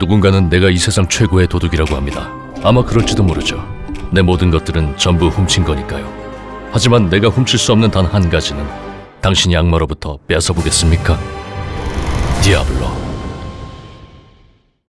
누군가는 내가 이 세상 최고의 도둑이라고 합니다. 아마 그럴지도 모르죠. 내 모든 것들은 전부 훔친 거니까요. 하지만 내가 훔칠 수 없는 단 한 가지는 당신이 악마로부터 뺏어보겠습니까? 디아블로.